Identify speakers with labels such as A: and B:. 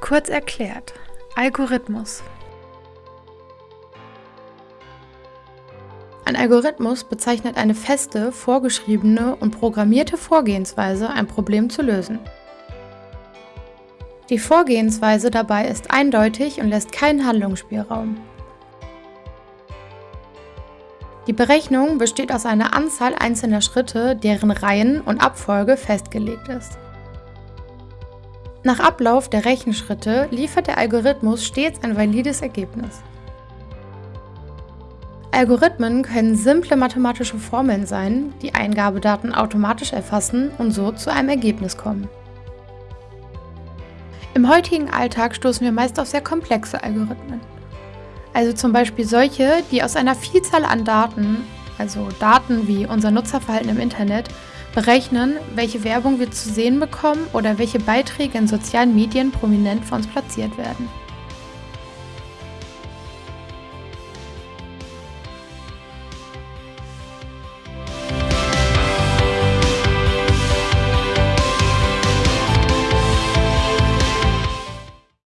A: Kurz erklärt. Algorithmus. Ein Algorithmus bezeichnet eine feste, vorgeschriebene und programmierte Vorgehensweise, ein Problem zu lösen. Die Vorgehensweise dabei ist eindeutig und lässt keinen Handlungsspielraum. Die Berechnung besteht aus einer Anzahl einzelner Schritte, deren Reihen und Abfolge festgelegt ist. Nach Ablauf der Rechenschritte liefert der Algorithmus stets ein valides Ergebnis. Algorithmen können simple mathematische Formeln sein, die Eingabedaten automatisch erfassen und so zu einem Ergebnis kommen. Im heutigen Alltag stoßen wir meist auf sehr komplexe Algorithmen. Also zum Beispiel solche, die aus einer Vielzahl an Daten, also Daten wie unser Nutzerverhalten im Internet, berechnen, welche Werbung wir zu sehen bekommen oder welche Beiträge in sozialen Medien prominent für uns platziert werden.